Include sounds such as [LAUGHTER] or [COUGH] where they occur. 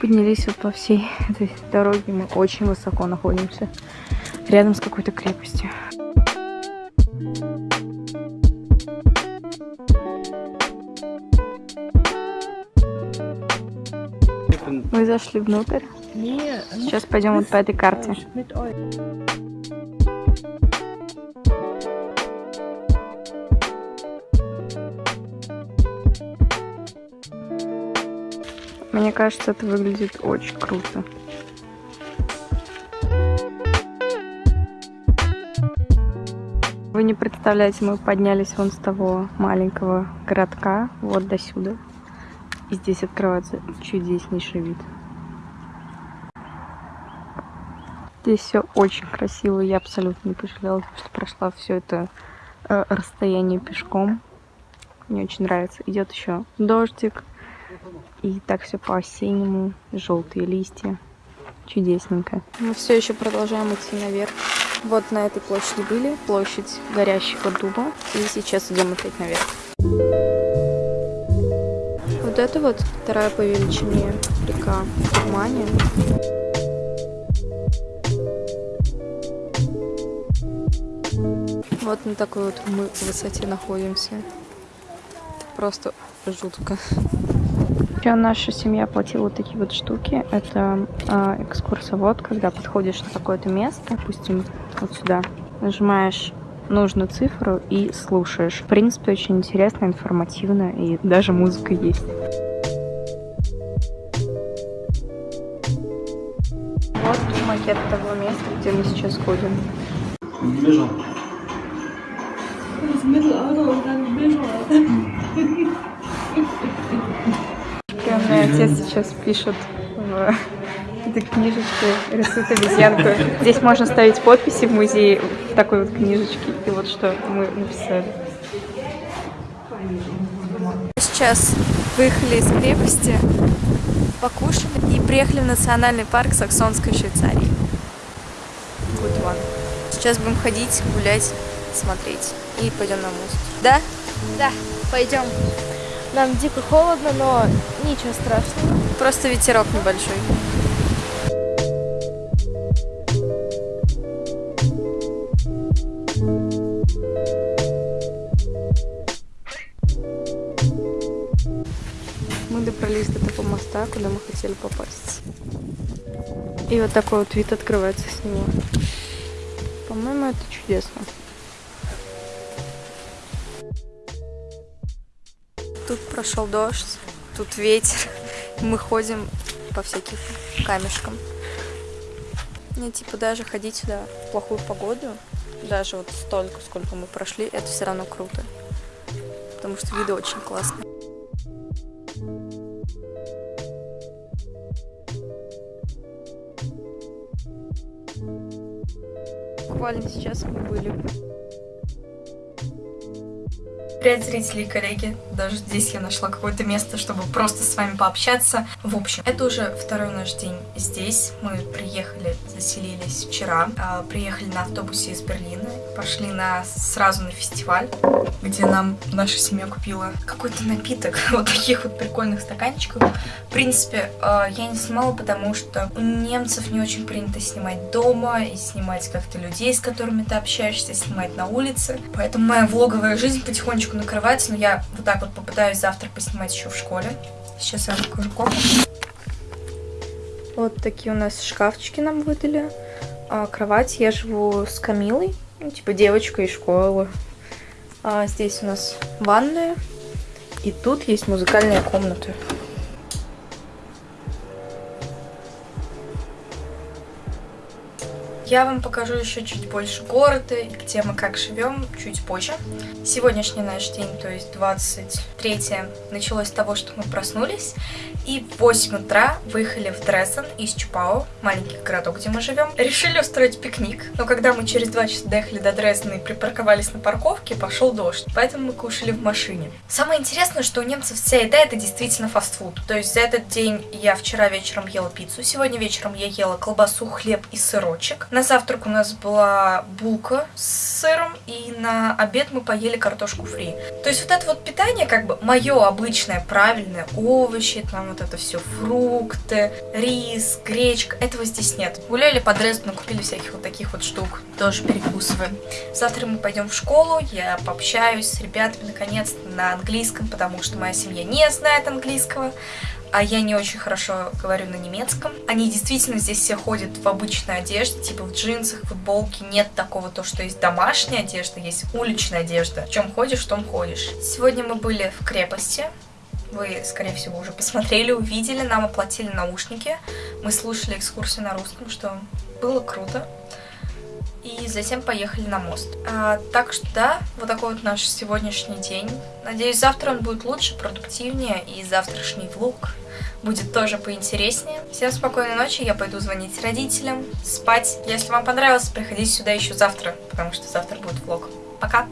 Поднялись вот по всей этой дороге, мы очень высоко находимся, рядом с какой-то крепостью. Мы зашли внутрь. Сейчас пойдем вот по этой карте. Мне кажется, это выглядит очень круто. Вы не представляете, мы поднялись вон с того маленького городка, вот до сюда. И здесь открывается чудеснейший вид. Здесь все очень красиво. Я абсолютно не пожалела, что прошла все это э, расстояние пешком. Мне очень нравится. Идет еще дождик. И так все по-осеннему. Желтые листья. Чудесненько. Мы все еще продолжаем идти наверх. Вот на этой площади были. Площадь горящего дуба. И сейчас идем опять наверх. Это вот вторая по величине река Германия. Вот на такой вот мы высоте находимся. Просто жутко. Еще наша семья платила вот такие вот штуки. Это э, экскурсовод, когда подходишь на какое-то место, допустим, вот сюда, нажимаешь нужную цифру и слушаешь. В принципе, очень интересно, информативно, и даже музыка есть. Вот макет того места, где мы сейчас ходим. Бежал. Приемный отец сейчас пишет в этой книжечке, рисует обезьянку. Здесь можно ставить подписи в музее в такой вот книжечке. И вот что мы написали. Сейчас выехали из крепости, покушали и приехали в национальный парк Саксонской Швейцарии. Good one. Сейчас будем ходить, гулять, смотреть. И пойдем на мост. Да? Да, пойдем. Нам дико холодно, но ничего страшного. Просто ветерок небольшой. Мы добрались до того моста, куда мы хотели попасть. И вот такой вот вид открывается с него. По-моему, это чудесно. Тут прошел дождь, тут ветер. Мы ходим по всяким камешкам. Мне типа даже ходить сюда в плохую погоду, даже вот столько, сколько мы прошли, это все равно круто. Потому что виды очень классные. Буквально сейчас мы были Привет, зрители и коллеги. Даже здесь я нашла какое-то место, чтобы просто с вами пообщаться. В общем, это уже второй наш день здесь. Мы приехали, заселились вчера. Э, приехали на автобусе из Берлина. Пошли на, сразу на фестиваль, где нам наша семья купила какой-то напиток. [LAUGHS] Вот таких вот прикольных стаканчиков. В принципе, э, я не снимала, потому что у немцев не очень принято снимать дома и снимать как-то людей, с которыми ты общаешься, снимать на улице. Поэтому моя влоговая жизнь потихонечку накрывается, но я вот так вот попытаюсь завтра поснимать еще в школе. Сейчас я вам покажу комнату. Вот такие у нас шкафчики нам выдали. А, кровать. Я живу с Камилой, ну, типа девочка из школы. А, здесь у нас ванная. И тут есть музыкальная комната. Я вам покажу еще чуть больше города и где мы как живем чуть позже. Сегодняшний наш день, то есть 23 началось с того, что мы проснулись И в 8 утра выехали в Дрессен из Чупао, маленький городок, где мы живем. Решили устроить пикник, но когда мы через 2 часа доехали до Дрессена и припарковались на парковке, пошел дождь, поэтому мы кушали в машине. Самое интересное, что у немцев вся еда это действительно фастфуд. То есть за этот день я вчера вечером ела пиццу, сегодня вечером я ела колбасу, хлеб и сырочек. На завтрак у нас была булка с сыром, и на обед мы поели картошку фри. То есть вот это вот питание, как бы мое обычное, правильное, овощи, там вот это все, фрукты, рис, гречка, этого здесь нет. Гуляли по Дрездену, купили всяких вот таких вот штук, тоже перекусываем. Завтра мы пойдем в школу, я пообщаюсь с ребятами наконец-то на английском, потому что моя семья не знает английского а я не очень хорошо говорю на немецком. Они действительно здесь все ходят в обычной одежде, типа в джинсах, футболке. Нет такого то, что есть домашняя одежда, есть уличная одежда. В чем ходишь, в том ходишь. Сегодня мы были в крепости. Вы, скорее всего, уже посмотрели, увидели. Нам оплатили наушники. Мы слушали экскурсию на русском, что было круто и затем поехали на мост. А, так что да, вот такой вот наш сегодняшний день. Надеюсь, завтра он будет лучше, продуктивнее, и завтрашний влог будет тоже поинтереснее. Всем спокойной ночи, я пойду звонить родителям, спать. Если вам понравилось, приходите сюда еще завтра, потому что завтра будет влог. Пока!